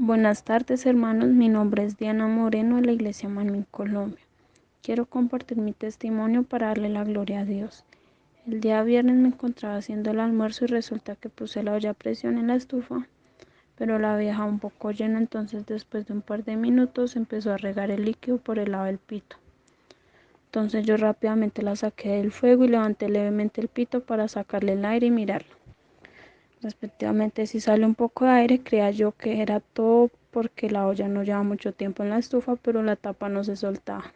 Buenas tardes hermanos, mi nombre es Diana Moreno de la Iglesia Manuel Colombia. Quiero compartir mi testimonio para darle la gloria a Dios. El día viernes me encontraba haciendo el almuerzo y resulta que puse la olla a presión en la estufa, pero la había un poco llena, entonces después de un par de minutos empezó a regar el líquido por el lado del pito. Entonces yo rápidamente la saqué del fuego y levanté levemente el pito para sacarle el aire y mirarlo. Respectivamente, si sale un poco de aire, creía yo que era todo porque la olla no lleva mucho tiempo en la estufa, pero la tapa no se soltaba.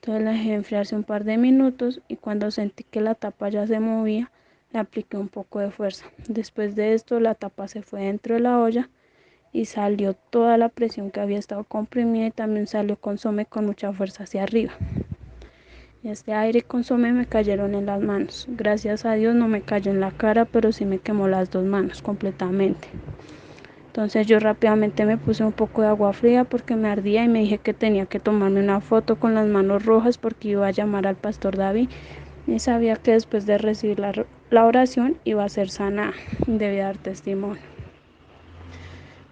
Entonces la dejé enfriarse un par de minutos y cuando sentí que la tapa ya se movía, le apliqué un poco de fuerza. Después de esto, la tapa se fue dentro de la olla y salió toda la presión que había estado comprimida y también salió consome con mucha fuerza hacia arriba. Este aire y consomé me cayeron en las manos. Gracias a Dios no me cayó en la cara, pero sí me quemó las dos manos completamente. Entonces yo rápidamente me puse un poco de agua fría porque me ardía y me dije que tenía que tomarme una foto con las manos rojas porque iba a llamar al pastor David y sabía que después de recibir la, la oración iba a ser sana y debía dar testimonio.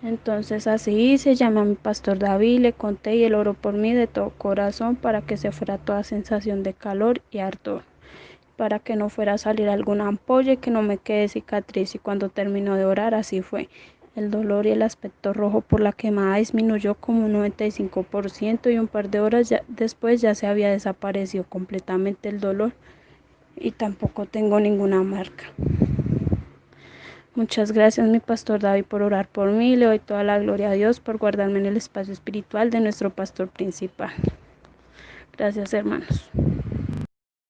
Entonces así hice, llamé a mi pastor David, le conté y él oró por mí de todo corazón para que se fuera toda sensación de calor y ardor, para que no fuera a salir alguna ampolla y que no me quede cicatriz y cuando terminó de orar así fue. El dolor y el aspecto rojo por la quemada disminuyó como un 95% y un par de horas después ya se había desaparecido completamente el dolor y tampoco tengo ninguna marca. Muchas gracias mi pastor David por orar por mí. Le doy toda la gloria a Dios por guardarme en el espacio espiritual de nuestro pastor principal. Gracias hermanos.